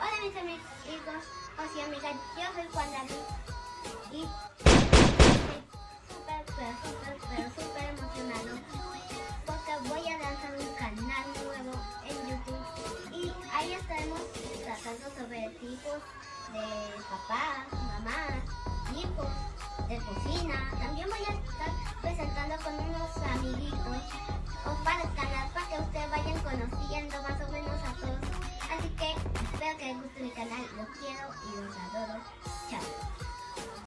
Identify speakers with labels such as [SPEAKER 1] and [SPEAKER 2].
[SPEAKER 1] Hola mis amigos, o sea amigas, yo soy Juan David. Y estoy súper, súper, pero súper emocionado porque voy a lanzar un canal nuevo en YouTube. Y ahí estaremos tratando sobre tipos de papá, mamá, hijos, de cocina. También voy a guste mi canal. Los quiero y los. Chao.